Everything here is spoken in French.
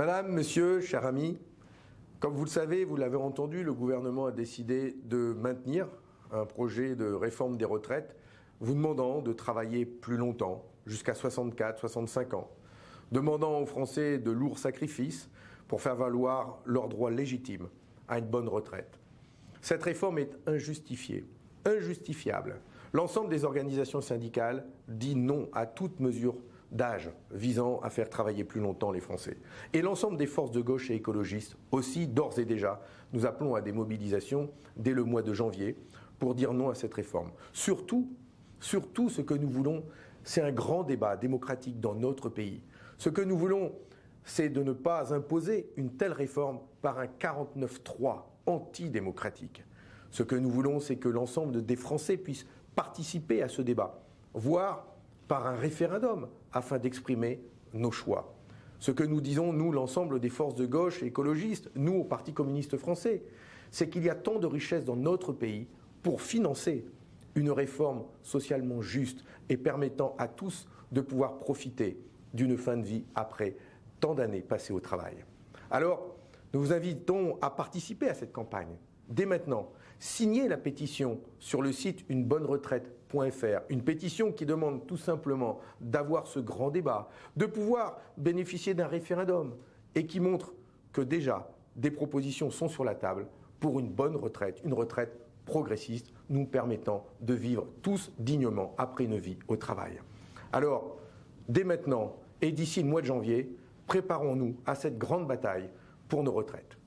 Madame, Monsieur, cher ami, comme vous le savez, vous l'avez entendu, le gouvernement a décidé de maintenir un projet de réforme des retraites vous demandant de travailler plus longtemps, jusqu'à 64, 65 ans, demandant aux Français de lourds sacrifices pour faire valoir leur droit légitime à une bonne retraite. Cette réforme est injustifiée, injustifiable. L'ensemble des organisations syndicales dit non à toute mesure d'âge visant à faire travailler plus longtemps les Français. Et l'ensemble des forces de gauche et écologistes aussi, d'ores et déjà, nous appelons à des mobilisations dès le mois de janvier pour dire non à cette réforme. Surtout, surtout ce que nous voulons, c'est un grand débat démocratique dans notre pays. Ce que nous voulons, c'est de ne pas imposer une telle réforme par un 49-3 antidémocratique. Ce que nous voulons, c'est que l'ensemble des Français puissent participer à ce débat, voire par un référendum afin d'exprimer nos choix. Ce que nous disons, nous, l'ensemble des forces de gauche écologistes, nous, au Parti communiste français, c'est qu'il y a tant de richesses dans notre pays pour financer une réforme socialement juste et permettant à tous de pouvoir profiter d'une fin de vie après tant d'années passées au travail. Alors, nous vous invitons à participer à cette campagne dès maintenant, signez la pétition sur le site unebonneretraite.fr, une pétition qui demande tout simplement d'avoir ce grand débat, de pouvoir bénéficier d'un référendum et qui montre que déjà des propositions sont sur la table pour une bonne retraite, une retraite progressiste nous permettant de vivre tous dignement après une vie au travail. Alors, dès maintenant et d'ici le mois de janvier, préparons-nous à cette grande bataille pour nos retraites.